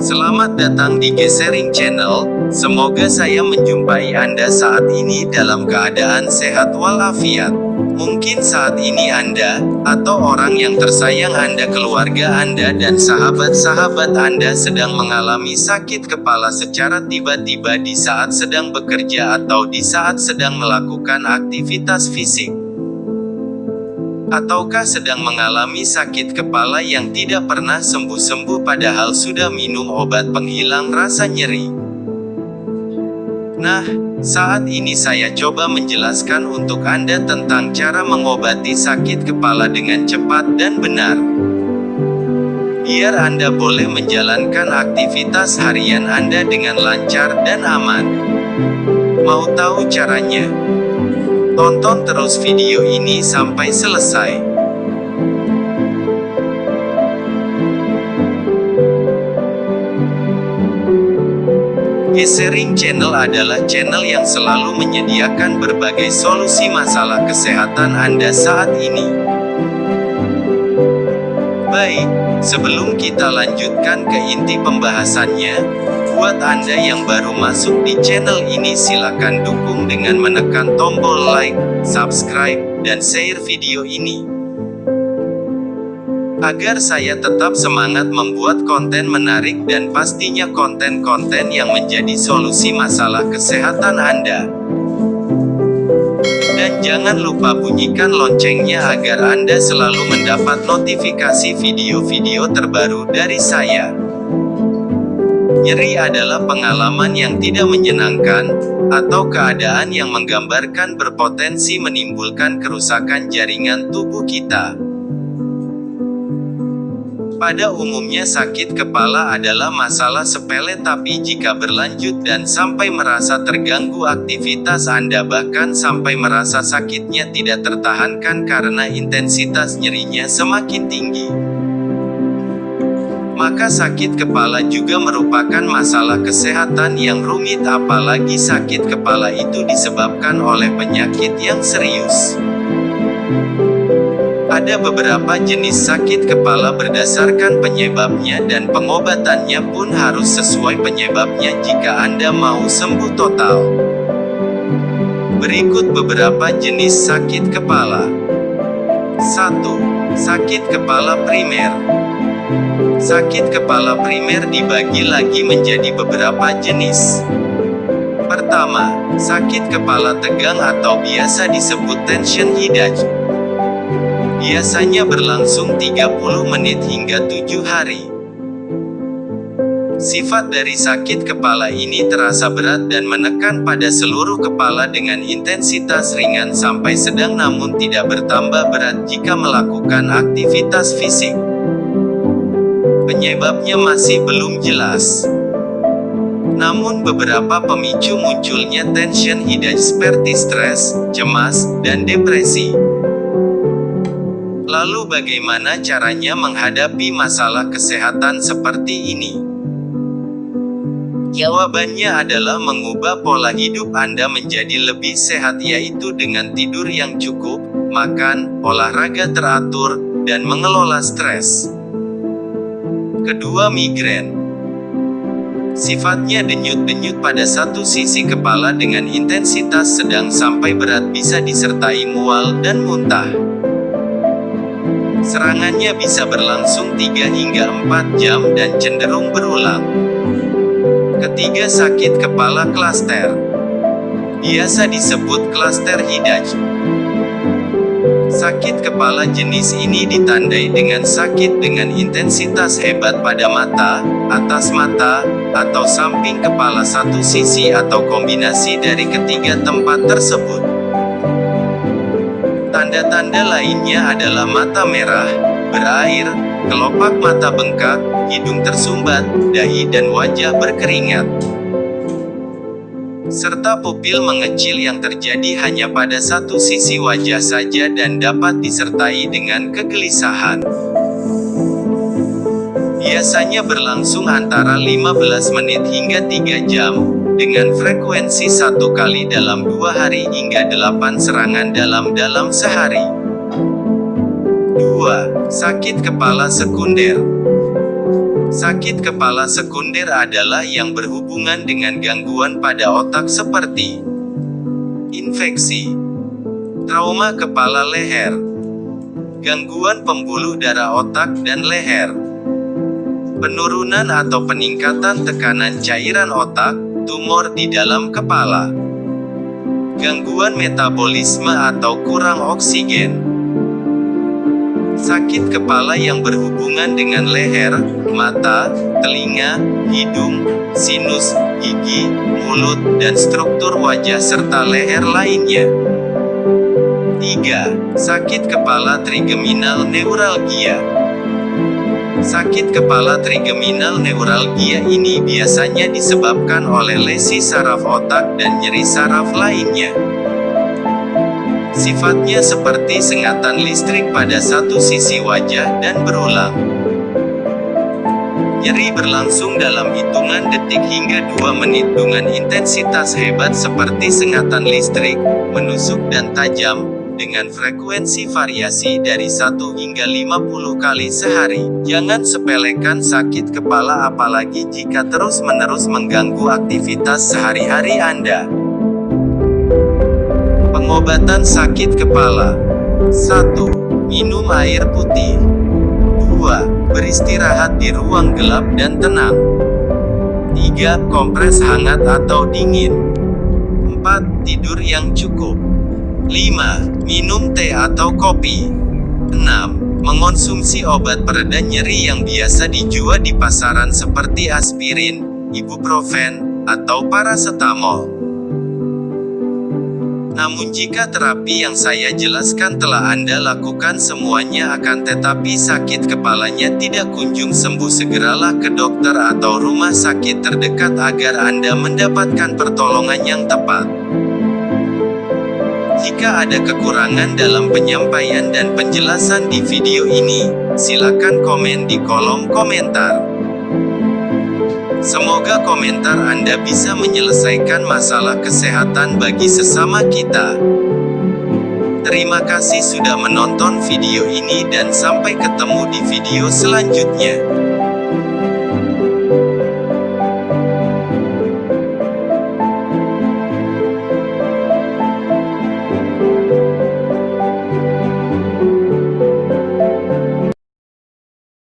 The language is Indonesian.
Selamat datang di Gesering Channel. Semoga saya menjumpai Anda saat ini dalam keadaan sehat walafiat. Mungkin saat ini Anda, atau orang yang tersayang Anda, keluarga Anda, dan sahabat-sahabat Anda sedang mengalami sakit kepala secara tiba-tiba di saat sedang bekerja atau di saat sedang melakukan aktivitas fisik ataukah sedang mengalami sakit kepala yang tidak pernah sembuh-sembuh padahal sudah minum obat penghilang rasa nyeri. Nah, saat ini saya coba menjelaskan untuk Anda tentang cara mengobati sakit kepala dengan cepat dan benar. Biar Anda boleh menjalankan aktivitas harian Anda dengan lancar dan aman. Mau tahu caranya? Tonton terus video ini sampai selesai. Gesering Channel adalah channel yang selalu menyediakan berbagai solusi masalah kesehatan Anda saat ini. Baik, sebelum kita lanjutkan ke inti pembahasannya, Buat Anda yang baru masuk di channel ini silakan dukung dengan menekan tombol like, subscribe, dan share video ini. Agar saya tetap semangat membuat konten menarik dan pastinya konten-konten yang menjadi solusi masalah kesehatan Anda. Dan jangan lupa bunyikan loncengnya agar Anda selalu mendapat notifikasi video-video terbaru dari saya. Nyeri adalah pengalaman yang tidak menyenangkan, atau keadaan yang menggambarkan berpotensi menimbulkan kerusakan jaringan tubuh kita. Pada umumnya sakit kepala adalah masalah sepele tapi jika berlanjut dan sampai merasa terganggu aktivitas Anda bahkan sampai merasa sakitnya tidak tertahankan karena intensitas nyerinya semakin tinggi maka sakit kepala juga merupakan masalah kesehatan yang rumit apalagi sakit kepala itu disebabkan oleh penyakit yang serius. Ada beberapa jenis sakit kepala berdasarkan penyebabnya dan pengobatannya pun harus sesuai penyebabnya jika Anda mau sembuh total. Berikut beberapa jenis sakit kepala. 1. Sakit kepala primer Sakit kepala primer dibagi lagi menjadi beberapa jenis. Pertama, sakit kepala tegang atau biasa disebut tension headache. Biasanya berlangsung 30 menit hingga 7 hari. Sifat dari sakit kepala ini terasa berat dan menekan pada seluruh kepala dengan intensitas ringan sampai sedang namun tidak bertambah berat jika melakukan aktivitas fisik. Penyebabnya masih belum jelas. Namun beberapa pemicu munculnya tension headache seperti stres, cemas, dan depresi. Lalu bagaimana caranya menghadapi masalah kesehatan seperti ini? Jawabannya adalah mengubah pola hidup Anda menjadi lebih sehat yaitu dengan tidur yang cukup, makan, olahraga teratur, dan mengelola stres. Kedua migrain. Sifatnya denyut-denyut pada satu sisi kepala dengan intensitas sedang sampai berat bisa disertai mual dan muntah. Serangannya bisa berlangsung 3 hingga 4 jam dan cenderung berulang. Ketiga sakit kepala klaster. Biasa disebut klaster hidaj. Sakit kepala jenis ini ditandai dengan sakit dengan intensitas hebat pada mata, atas mata, atau samping kepala satu sisi atau kombinasi dari ketiga tempat tersebut. Tanda-tanda lainnya adalah mata merah, berair, kelopak mata bengkak, hidung tersumbat, dahi dan wajah berkeringat serta pupil mengecil yang terjadi hanya pada satu sisi wajah saja dan dapat disertai dengan kegelisahan. Biasanya berlangsung antara 15 menit hingga 3 jam, dengan frekuensi satu kali dalam dua hari hingga delapan serangan dalam dalam sehari. 2. Sakit kepala sekunder Sakit kepala sekunder adalah yang berhubungan dengan gangguan pada otak seperti infeksi, trauma kepala leher, gangguan pembuluh darah otak dan leher, penurunan atau peningkatan tekanan cairan otak, tumor di dalam kepala, gangguan metabolisme atau kurang oksigen, sakit kepala yang berhubungan dengan leher, mata, telinga, hidung, sinus, gigi, mulut, dan struktur wajah serta leher lainnya. 3. Sakit kepala trigeminal neuralgia Sakit kepala trigeminal neuralgia ini biasanya disebabkan oleh lesi saraf otak dan nyeri saraf lainnya. Sifatnya seperti sengatan listrik pada satu sisi wajah dan berulang. Nyeri berlangsung dalam hitungan detik hingga 2 menit dengan intensitas hebat seperti sengatan listrik, menusuk dan tajam, dengan frekuensi variasi dari 1 hingga 50 kali sehari. Jangan sepelekan sakit kepala apalagi jika terus-menerus mengganggu aktivitas sehari-hari Anda. Pengobatan sakit kepala 1. Minum air putih 2. Beristirahat di ruang gelap dan tenang 3. Kompres hangat atau dingin 4. Tidur yang cukup 5. Minum teh atau kopi. 6. Mengonsumsi obat pereda nyeri yang biasa dijual di pasaran seperti aspirin, ibuprofen, atau paracetamol. Namun jika terapi yang saya jelaskan telah Anda lakukan semuanya akan tetapi sakit kepalanya tidak kunjung sembuh segeralah ke dokter atau rumah sakit terdekat agar Anda mendapatkan pertolongan yang tepat. Jika ada kekurangan dalam penyampaian dan penjelasan di video ini, silakan komen di kolom komentar. Semoga komentar Anda bisa menyelesaikan masalah kesehatan bagi sesama kita. Terima kasih sudah menonton video ini dan sampai ketemu di video selanjutnya.